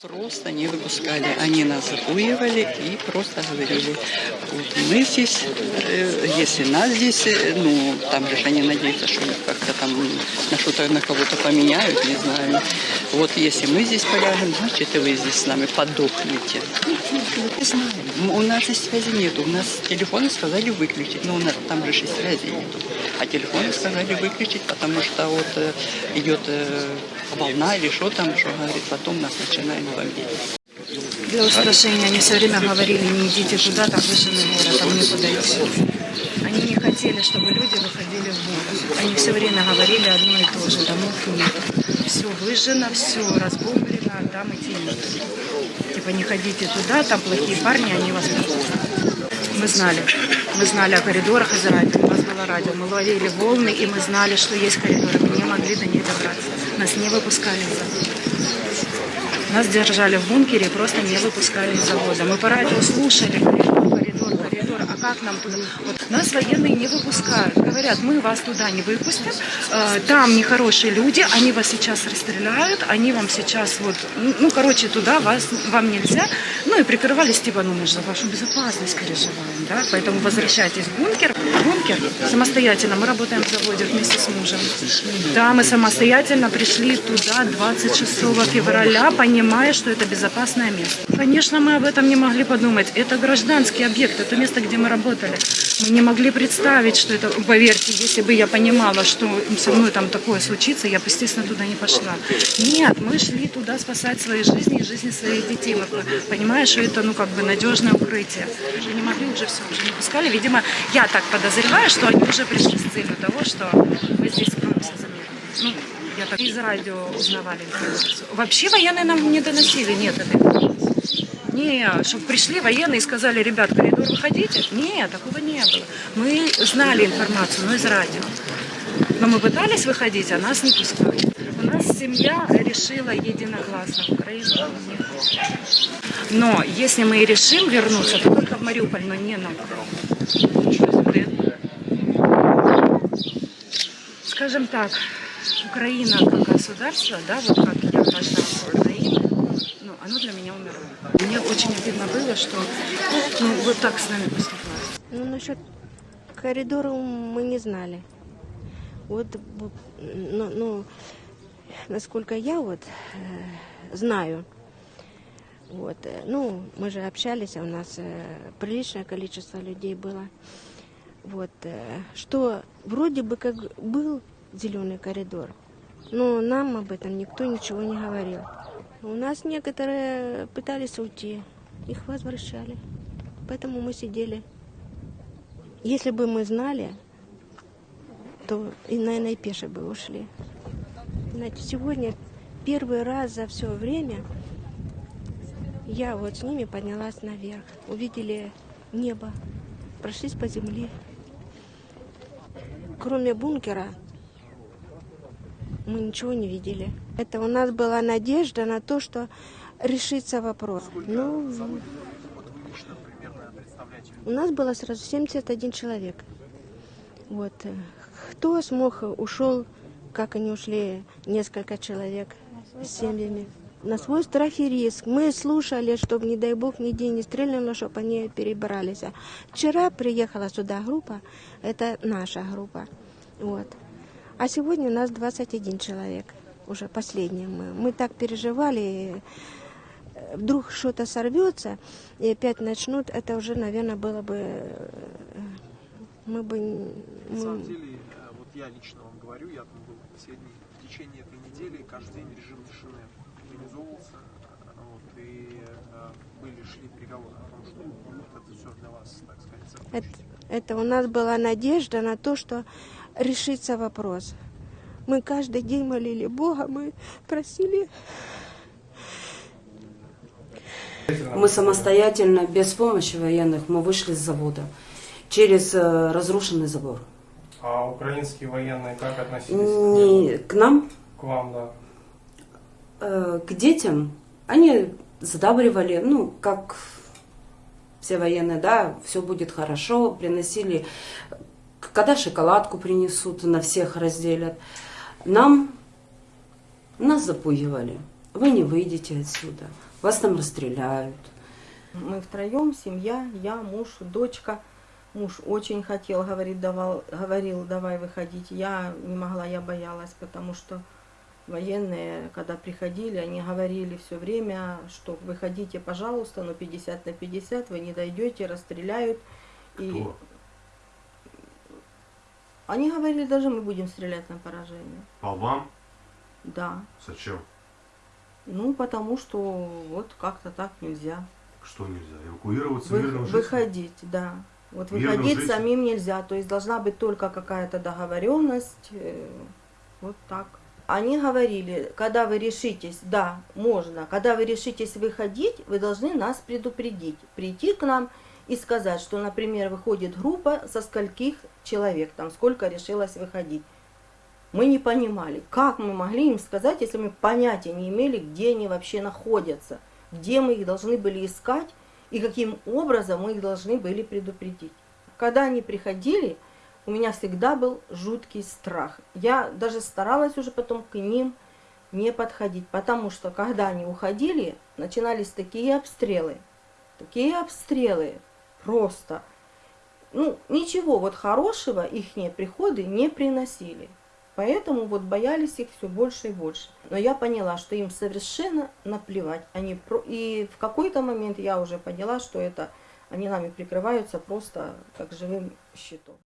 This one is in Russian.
Просто не выпускали. Они нас запуивали и просто говорили, мы здесь, э, если нас здесь, э, ну, там же они надеются, что как-то там на что-то, на кого-то поменяют, не знаю. Вот если мы здесь полягем, значит и вы здесь с нами подохнете. Не знаю. У нас связи нету. У нас телефоны сказали выключить. Но у нас там же связи нету. А телефоны сказали выключить, потому что вот э, идет волна или что там, что говорит, потом нас начинает. Для устрашения они все время говорили, не идите туда, там выжженный город, там некуда идти. Они не хотели, чтобы люди выходили в город. Они все время говорили одно и то же, домов нет. Все выжжено, все разбомблено, там идти нет. Типа не ходите туда, там плохие парни, они вас пропустят. Мы знали, мы знали о коридорах из у нас было радио, мы ловили волны, и мы знали, что есть коридоры, мы не могли до них добраться. Нас не выпускали завода. Нас держали в бункере и просто не выпускали из завода. Мы по радио слушали коридор. А как нам туда? Вот нас военные не выпускают. Говорят, мы вас туда не выпустим. э, Там нехорошие люди, они вас сейчас расстреляют, они вам сейчас вот, ну, ну, короче, туда вас, вам нельзя. Ну и прикрывались, типа, ну мы же за вашу безопасность переживаем, да, поэтому возвращайтесь в бункер. Бункер самостоятельно, мы работаем в заводе вместе с мужем. Да, мы самостоятельно пришли туда 26 февраля, понимая, что это безопасное место. Конечно, мы об этом не могли подумать. Это гражданский объект, это место, где мы работали. Мы не могли представить, что это, поверьте, если бы я понимала, что со мной там такое случится, я бы, естественно, туда не пошла. Нет, мы шли туда спасать свои жизни и жизни своих детей. Мы понимаем, что это, ну, как бы надежное укрытие. Уже не могли, уже все, уже не пускали. Видимо, я так подозреваю, что они уже пришли с целью того, что мы здесь скроемся за мир. Ну, я так из радио узнавали. Вообще военные нам не доносили, нет этой информации. Не, чтобы пришли военные и сказали, ребят, коридор выходите. Нет, такого не было. Мы знали информацию, но из радио. Но мы пытались выходить, а нас не пускали. У нас семья решила единогласно Украину. Но если мы и решим вернуться, то только в Мариуполь, но не на Украину. Скажем так, Украина как государство, да, вот как я Украины, ну, оно для меня умерло. Мне очень обидно было, что ну, вот так с нами поступают. Ну, насчет коридора мы не знали. Вот, ну, ну, насколько я вот э, знаю, вот, э, ну, мы же общались, а у нас э, приличное количество людей было. Вот, э, что вроде бы как был зеленый коридор, но нам об этом никто ничего не говорил. У нас некоторые пытались уйти, их возвращали. Поэтому мы сидели. Если бы мы знали, то и, наверное, и пеше бы ушли. Знаете, сегодня первый раз за все время я вот с ними поднялась наверх. Увидели небо, прошлись по земле. Кроме бункера мы ничего не видели. Это у нас была надежда на то, что решится вопрос. Ну, у нас было сразу 71 человек. Вот. э, Кто смог, ушел, как они ушли, несколько человек с семьями. На свой страх и риск. Мы слушали, чтобы, не дай бог, нигде не стрельнуло, чтобы они перебрались. А Вчера приехала сюда группа, это наша группа. Вот. А сегодня нас 21 человек, уже последний мы. Мы так переживали, э, вдруг что-то сорвется и опять начнут, это уже, наверное, было бы... э, Мы бы... н- На мы- самом деле, э, вот я лично вам говорю, я там был все дни. В течение этой недели каждый день режим тишины организовывался, вот, и были, шли переговоры о том, что вот это все для вас, так сказать, Это, это у нас была надежда на то, что решится вопрос. Мы каждый день молили Бога, мы просили Мы самостоятельно, без помощи военных, мы вышли с завода через э, разрушенный забор. А украинские военные как относились Не к нам, к вам, да? э, к детям, они задабривали, ну, как все военные, да, все будет хорошо, приносили, когда шоколадку принесут, на всех разделят. Нам, нас запугивали. вы не выйдете отсюда, вас там расстреляют. Мы втроем, семья, я, муж, дочка. Муж очень хотел, говорит, давал, говорил, давай выходить. Я не могла, я боялась, потому что военные, когда приходили, они говорили все время, что выходите, пожалуйста, но 50 на 50, вы не дойдете, расстреляют. И Кто? Они говорили, даже мы будем стрелять на поражение. По вам? Да. Зачем? Ну, потому что вот как-то так нельзя. Что нельзя? Эвакуироваться Вы- мирным жителям? выходить, да. Вот Мирным выходить жителям? самим нельзя, то есть должна быть только какая-то договоренность, э, вот так. Они говорили, когда вы решитесь, да, можно, когда вы решитесь выходить, вы должны нас предупредить, прийти к нам и сказать, что, например, выходит группа со скольких человек, там сколько решилось выходить. Мы не понимали, как мы могли им сказать, если мы понятия не имели, где они вообще находятся, где мы их должны были искать и каким образом мы их должны были предупредить. Когда они приходили, у меня всегда был жуткий страх. Я даже старалась уже потом к ним не подходить, потому что когда они уходили, начинались такие обстрелы, такие обстрелы, просто, ну, ничего вот хорошего их приходы не приносили. Поэтому вот боялись их все больше и больше. Но я поняла, что им совершенно наплевать. Они про... И в какой-то момент я уже поняла, что это они нами прикрываются просто как живым щитом.